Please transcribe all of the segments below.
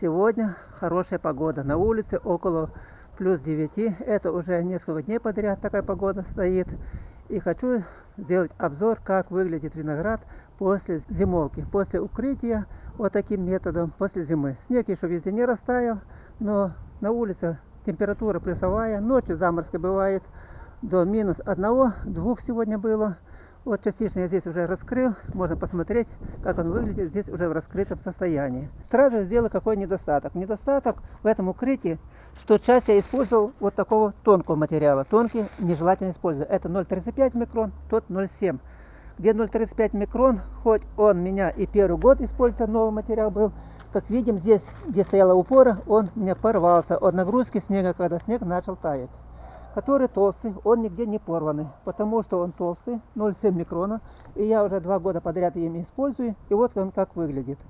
Сегодня хорошая погода. На улице около плюс 9. Это уже несколько дней подряд такая погода стоит. И хочу сделать обзор, как выглядит виноград после зимовки, после укрытия вот таким методом после зимы. Снег еще везде не растаял, но на улице температура плюсовая, ночью заморозка бывает до минус 1-2 сегодня было. Вот частично я здесь уже раскрыл, можно посмотреть, как он выглядит здесь уже в раскрытом состоянии. Сразу сделаю какой недостаток. Недостаток в этом укрытии, что часть я использовал вот такого тонкого материала. Тонкий нежелательно использовать. Это 0,35 микрон, тот 0,7. Где 0,35 микрон, хоть он меня и первый год использовал, новый материал был, как видим, здесь, где стояла упора, он у меня порвался от нагрузки снега, когда снег начал таять который толстый, он нигде не порванный, потому что он толстый, 0,7 микрона, и я уже два года подряд им использую, и вот он как выглядит.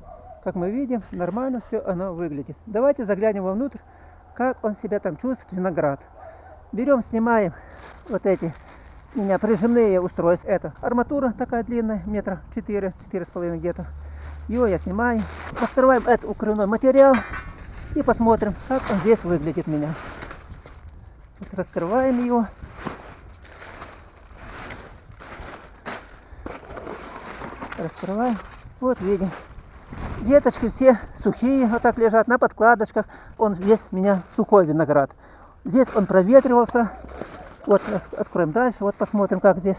Как мы видим, нормально все оно выглядит. Давайте заглянем вовнутрь, как он себя там чувствует, виноград. Берем, снимаем вот эти у меня прижимные устройства. Это арматура такая длинная, метра 4, 4,5 где-то. Ее я снимаю. Открываем этот укрывной материал и посмотрим, как он здесь выглядит меня. Вот раскрываем его. Раскрываем. Вот видим. Веточки все сухие, вот так лежат на подкладочках. Он весь у меня сухой виноград. Здесь он проветривался. Вот откроем дальше, вот посмотрим, как здесь.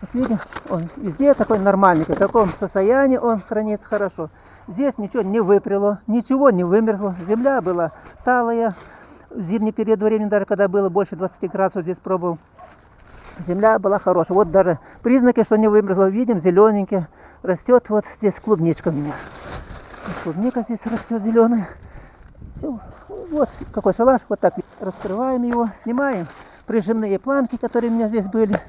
Вот видим, он везде такой нормальный, в таком состоянии он хранится хорошо. Здесь ничего не выпряло, ничего не вымерзло. Земля была талая, в зимний период времени, даже когда было больше 20 градусов, здесь пробовал, земля была хорошая. Вот даже признаки, что не вымерзло, видим, зелененький. Растет вот здесь клубничка у меня. Клубника здесь растет зеленая. Вот какой шалаш, вот так раскрываем его, снимаем прижимные планки, которые у меня здесь были.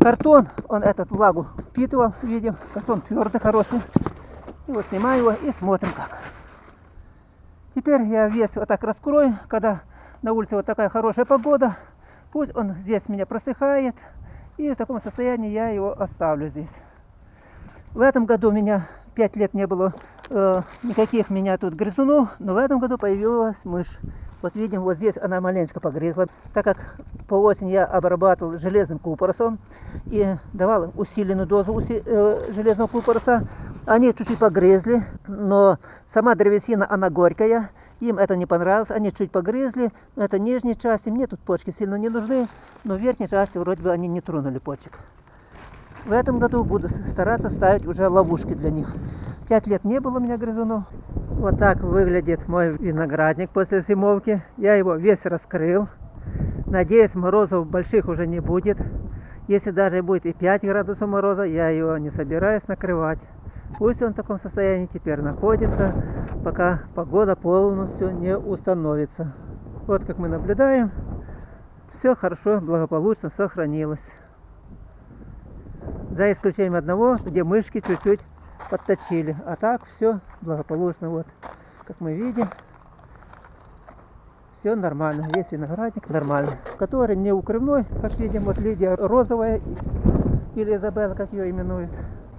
Картон, он этот влагу впитывал, видим, картон твердый, хороший. И вот снимаю его и смотрим как. Теперь я весь вот так раскрою, когда на улице вот такая хорошая погода. Пусть он здесь меня просыхает. И в таком состоянии я его оставлю здесь. В этом году у меня 5 лет не было э, никаких меня тут грызунов, но в этом году появилась мышь. Вот видим, вот здесь она маленько погрызла. Так как по осени я обрабатывал железным купоросом и давал усиленную дозу уси, э, железного купороса, они чуть-чуть погрызли, но сама древесина, она горькая. Им это не понравилось, они чуть погрызли. Это нижней части, мне тут почки сильно не нужны, но в верхней части вроде бы они не тронули почек. В этом году буду стараться ставить уже ловушки для них. Пять лет не было у меня грызунов. Вот так выглядит мой виноградник после зимовки. Я его весь раскрыл. Надеюсь, морозов больших уже не будет. Если даже будет и 5 градусов мороза, я его не собираюсь накрывать. Пусть он в таком состоянии теперь находится, пока погода полностью не установится. Вот как мы наблюдаем, все хорошо, благополучно сохранилось. За исключением одного, где мышки чуть-чуть подточили. А так все благополучно. Вот, как мы видим, все нормально. Весь виноградник нормальный. Который не укрывной, как видим, вот Лидия розовая или Изабелла, как ее именуют.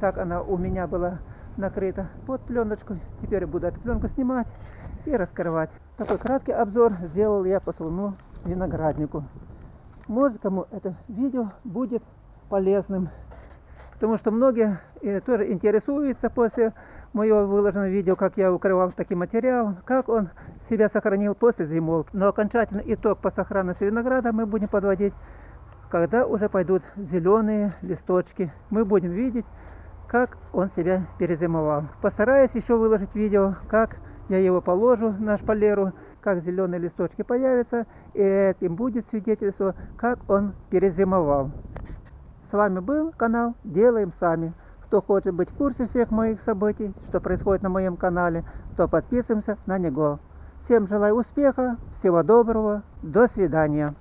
Так она у меня была накрыта под пленочку. Теперь буду эту пленку снимать и раскрывать. Такой краткий обзор сделал я по своему винограднику. Может кому это видео будет полезным. Потому что многие э, тоже интересуются после моего выложенного видео, как я укрывал таким материалом, как он себя сохранил после зимовки. Но окончательный итог по сохранности винограда мы будем подводить когда уже пойдут зеленые листочки, мы будем видеть, как он себя перезимовал. Постараюсь еще выложить видео, как я его положу на шпалеру, как зеленые листочки появятся, и этим будет свидетельство, как он перезимовал. С вами был канал Делаем Сами. Кто хочет быть в курсе всех моих событий, что происходит на моем канале, то подписываемся на него. Всем желаю успеха, всего доброго, до свидания.